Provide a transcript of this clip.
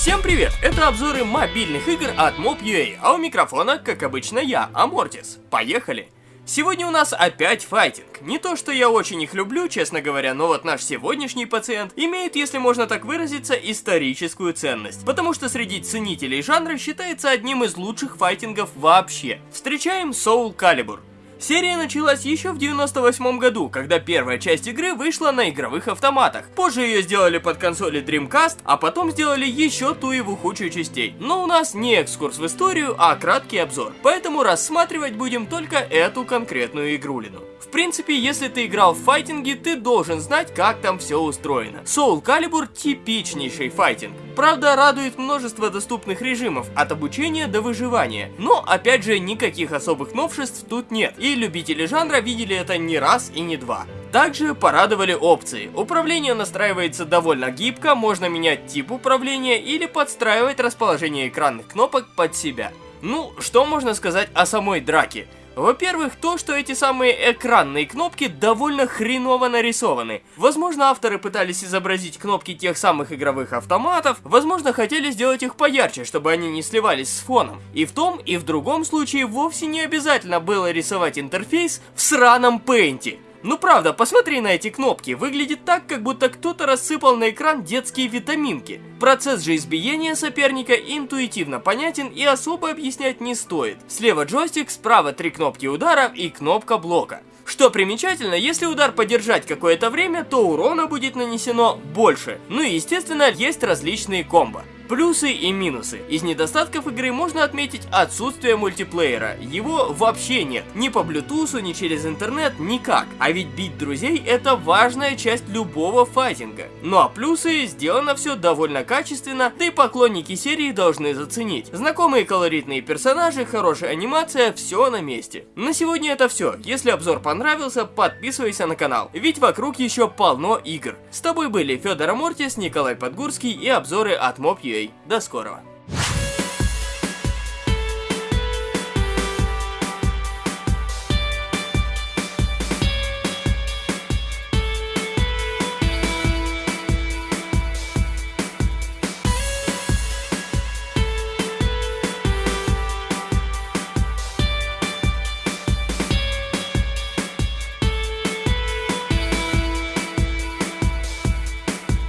Всем привет! Это обзоры мобильных игр от Mob.ua, а у микрофона, как обычно, я, Амортис. Поехали! Сегодня у нас опять файтинг. Не то, что я очень их люблю, честно говоря, но вот наш сегодняшний пациент имеет, если можно так выразиться, историческую ценность. Потому что среди ценителей жанра считается одним из лучших файтингов вообще. Встречаем Soul Calibur. Серия началась еще в 98 году, когда первая часть игры вышла на игровых автоматах. Позже ее сделали под консоли Dreamcast, а потом сделали еще ту его худшую частей. Но у нас не экскурс в историю, а краткий обзор. Поэтому рассматривать будем только эту конкретную игрулину. В принципе, если ты играл в файтинги, ты должен знать, как там все устроено. Soul Calibur типичнейший файтинг. Правда, радует множество доступных режимов, от обучения до выживания. Но, опять же, никаких особых новшеств тут нет. И любители жанра видели это не раз и не два. Также порадовали опции. Управление настраивается довольно гибко, можно менять тип управления или подстраивать расположение экранных кнопок под себя. Ну, что можно сказать о самой драке? Во-первых, то, что эти самые экранные кнопки довольно хреново нарисованы. Возможно, авторы пытались изобразить кнопки тех самых игровых автоматов, возможно, хотели сделать их поярче, чтобы они не сливались с фоном. И в том, и в другом случае вовсе не обязательно было рисовать интерфейс в сраном пейнте. Ну правда, посмотри на эти кнопки, выглядит так, как будто кто-то рассыпал на экран детские витаминки. Процесс же избиения соперника интуитивно понятен и особо объяснять не стоит. Слева джойстик, справа три кнопки удара и кнопка блока. Что примечательно, если удар подержать какое-то время, то урона будет нанесено больше. Ну и естественно, есть различные комбо. Плюсы и минусы. Из недостатков игры можно отметить отсутствие мультиплеера. Его вообще нет. Ни по Bluetooth, ни через интернет, никак. А ведь бить друзей это важная часть любого файтинга. Ну а плюсы, сделано все довольно качественно, да и поклонники серии должны заценить. Знакомые колоритные персонажи, хорошая анимация, все на месте. На сегодня это все. Если обзор понравился, подписывайся на канал, ведь вокруг еще полно игр. С тобой были Федор Амортис, Николай Подгурский и обзоры от Mob.ua. До скорого!